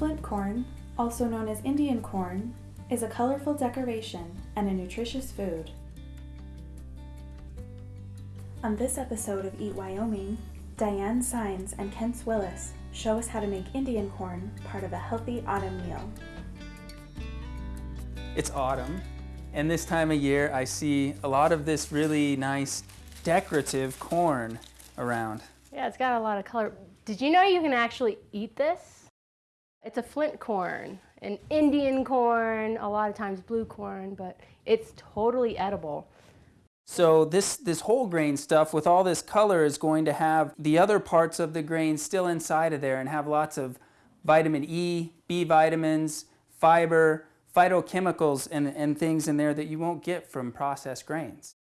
Flint corn, also known as Indian corn, is a colorful decoration and a nutritious food. On this episode of Eat Wyoming, Diane Sines and Kent Willis show us how to make Indian corn part of a healthy autumn meal. It's autumn, and this time of year I see a lot of this really nice decorative corn around. Yeah, it's got a lot of color. Did you know you can actually eat this? It's a flint corn, an Indian corn, a lot of times blue corn, but it's totally edible. So this, this whole grain stuff with all this color is going to have the other parts of the grain still inside of there and have lots of vitamin E, B vitamins, fiber, phytochemicals, and, and things in there that you won't get from processed grains.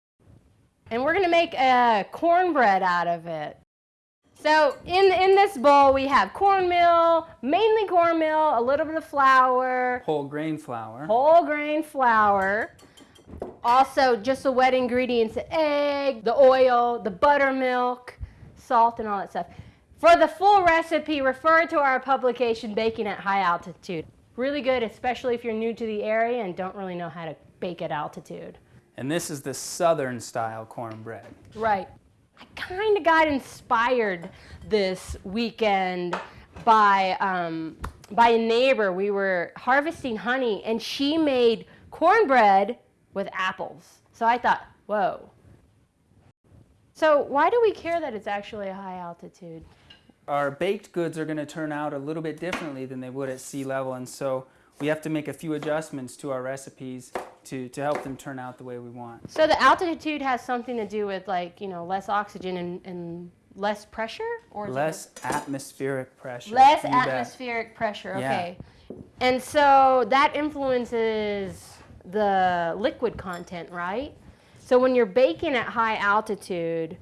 And we're gonna make a cornbread out of it. So in, in this bowl we have cornmeal, mainly cornmeal, a little bit of flour, Whole grain flour. whole grain flour, also just the wet ingredients, the egg, the oil, the buttermilk, salt and all that stuff. For the full recipe, refer to our publication, Baking at High Altitude. Really good, especially if you're new to the area and don't really know how to bake at altitude. And this is the southern style cornbread. Right. I kind of got inspired this weekend by um, by a neighbor. We were harvesting honey, and she made cornbread with apples. So I thought, whoa. So why do we care that it's actually a high altitude? Our baked goods are going to turn out a little bit differently than they would at sea level, and so we have to make a few adjustments to our recipes to, to help them turn out the way we want. So the altitude has something to do with like you know less oxygen and, and less pressure, or Less atmospheric pressure. Less You bet. atmospheric pressure, Yeah. okay. And so that influences the liquid content, right? So when you're baking at high altitude,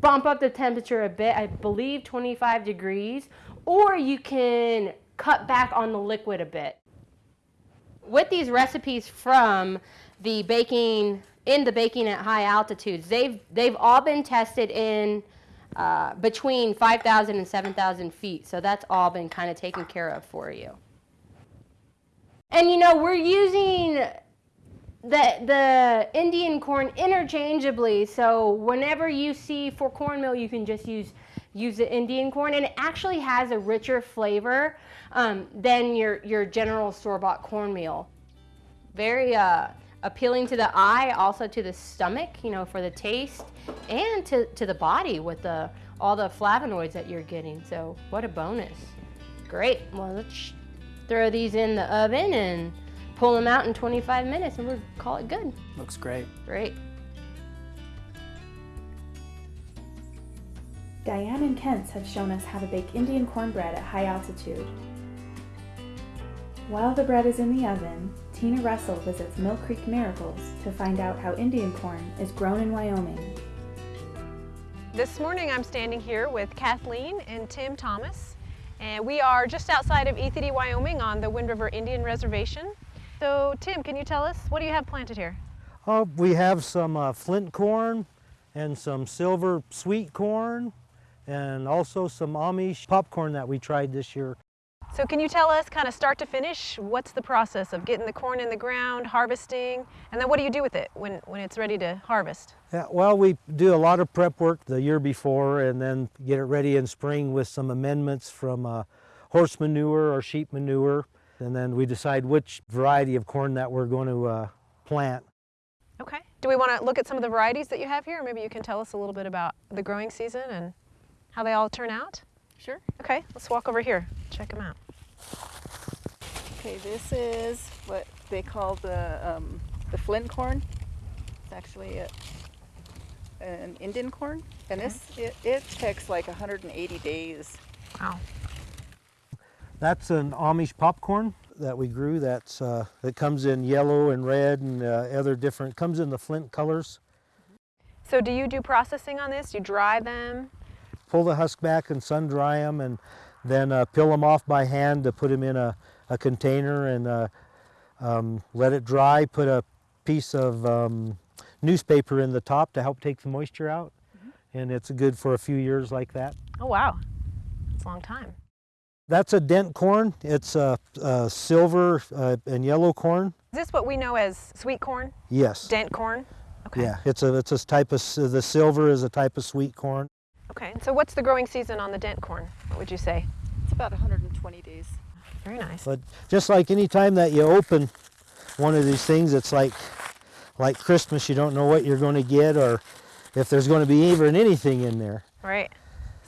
bump up the temperature a bit, I believe 25 degrees, or you can cut back on the liquid a bit. With these recipes from the baking in the baking at high altitudes, they've they've all been tested in uh, between 5,000 and 7,000 feet. So that's all been kind of taken care of for you. And you know, we're using the, the Indian corn interchangeably. So whenever you see for cornmeal, you can just use, use the Indian corn. And it actually has a richer flavor um, than your, your general store-bought cornmeal. Very uh, appealing to the eye, also to the stomach, you know, for the taste, and to, to the body with the, all the flavonoids that you're getting. So what a bonus. Great. Well, let's throw these in the oven and pull them out in 25 minutes and we'll call it good. Looks great. Great. Diane and Kent have shown us how to bake Indian cornbread at high altitude. While the bread is in the oven, Tina Russell visits Mill Creek Miracles to find out how Indian corn is grown in Wyoming. This morning I'm standing here with Kathleen and Tim Thomas and we are just outside of Ethete, Wyoming on the Wind River Indian Reservation. So Tim, can you tell us, what do you have planted here? Oh, we have some uh, flint corn and some silver sweet corn and also some Amish popcorn that we tried this year. So can you tell us kind of start to finish, what's the process of getting the corn in the ground, harvesting, and then what do you do with it when, when it's ready to harvest? Yeah, well, we do a lot of prep work the year before and then get it ready in spring with some amendments from uh, horse manure or sheep manure. And then we decide which variety of corn that we're going to uh, plant. Okay. Do we want to look at some of the varieties that you have here? Or maybe you can tell us a little bit about the growing season and how they all turn out? Sure. Okay, let's walk over here, check them out. Okay, this is what they call the um, the flint corn. It's actually a, an Indian corn, and this it, it takes like 180 days. Wow. That's an Amish popcorn that we grew that's, uh, that comes in yellow and red and uh, other different, comes in the flint colors. So do you do processing on this? You dry them? Pull the husk back and sun dry them and then uh, peel them off by hand to put them in a, a container and uh, um, let it dry. Put a piece of um, newspaper in the top to help take the moisture out. And it's good for a few years like that. Oh wow, it's a long time. That's a dent corn. It's a, a silver uh, and yellow corn. Is this what we know as sweet corn, Yes. dent corn? Okay. Yeah, it's a it's a type of the silver is a type of sweet corn. Okay. and So what's the growing season on the dent corn? What would you say? It's about 120 days. Very nice. But just like any time that you open one of these things, it's like like Christmas. You don't know what you're going to get or if there's going to be even anything in there. Right.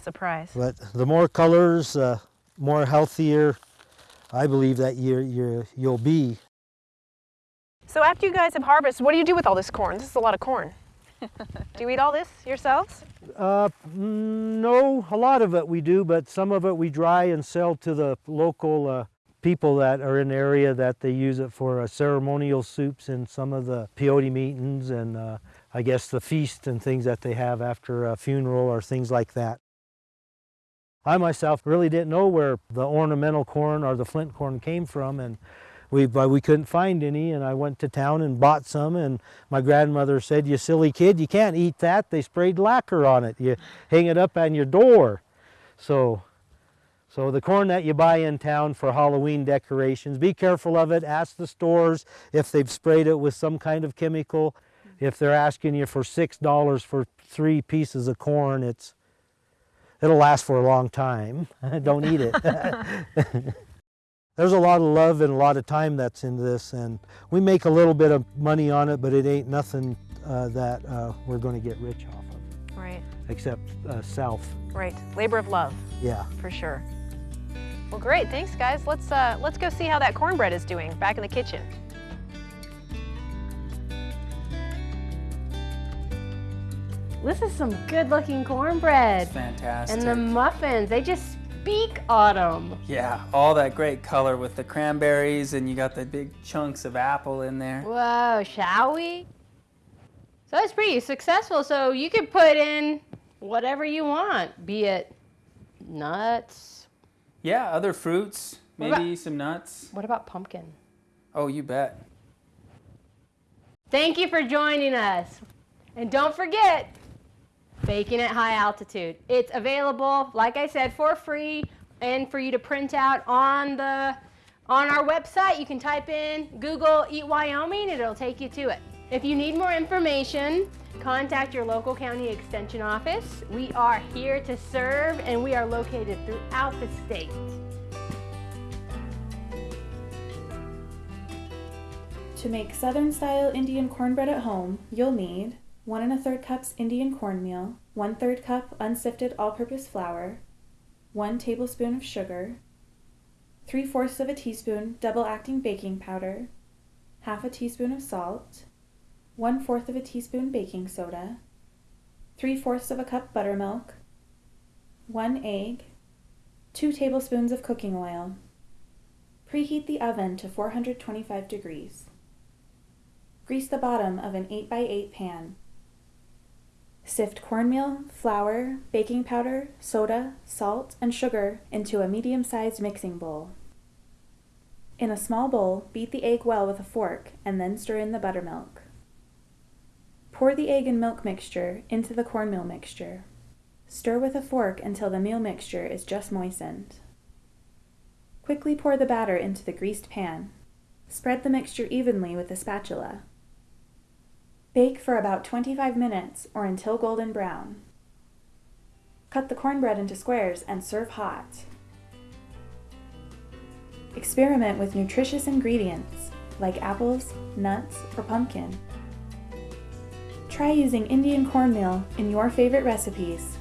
Surprise. But the more colors, uh, more healthier, I believe that you you you'll be. So after you guys have harvested, what do you do with all this corn? This is a lot of corn. Do you eat all this yourselves? Uh, no, a lot of it we do, but some of it we dry and sell to the local uh, people that are in the area that they use it for uh, ceremonial soups and some of the peyote meetings and uh, I guess the feast and things that they have after a funeral or things like that. I myself really didn't know where the ornamental corn or the flint corn came from and we, we couldn't find any and I went to town and bought some and my grandmother said, you silly kid, you can't eat that. They sprayed lacquer on it. You hang it up on your door. So, so the corn that you buy in town for Halloween decorations, be careful of it. Ask the stores if they've sprayed it with some kind of chemical. If they're asking you for $6 for three pieces of corn, it's, it'll last for a long time. Don't eat it. There's a lot of love and a lot of time that's into this, and we make a little bit of money on it, but it ain't nothing uh, that uh, we're going to get rich off of, Right. except uh, self. Right. Labor of love, Yeah. for sure. Well, great. Thanks, guys. Let's uh, let's go see how that cornbread is doing back in the kitchen. This is some good looking cornbread. It's fantastic. And the muffins, they just speak autumn. yeah, all that great color with the cranberries, and you got the big chunks of apple in there. Whoa, shall we? So it's pretty successful. So you could put in whatever you want, be it nuts. Yeah, other fruits, What about- maybe some nuts. What about pumpkin? Oh, you bet. Thank you for joining us. And don't forget, baking at high altitude. It's available, like I said, for free and for you to print out on the on our website. You can type in Google Eat Wyoming and it'll take you to it. If you need more information, contact your local county extension office. We are here to serve and we are located throughout the state. To make Southern style Indian cornbread at home, you'll need one and a third cups Indian cornmeal, one third cup unsifted all purpose flour, one tablespoon of sugar, three fourths of a teaspoon double acting baking powder, half a teaspoon of salt, one fourth of a teaspoon baking soda, three fourths of a cup buttermilk, one egg, two tablespoons of cooking oil. Preheat the oven to 425 degrees. Grease the bottom of an 8x8 pan. Sift cornmeal, flour, baking powder, soda, salt, and sugar into a medium sized mixing bowl. In a small bowl, beat the egg well with a fork and then stir in the buttermilk. Pour the egg and milk mixture into the cornmeal mixture. Stir with a fork until the meal mixture is just moistened. Quickly pour the batter into the greased pan. Spread the mixture evenly with a spatula. Bake for about 25 minutes or until golden brown. Cut the cornbread into squares and serve hot. Experiment with nutritious ingredients like apples, nuts, or pumpkin. Try using Indian cornmeal in your favorite recipes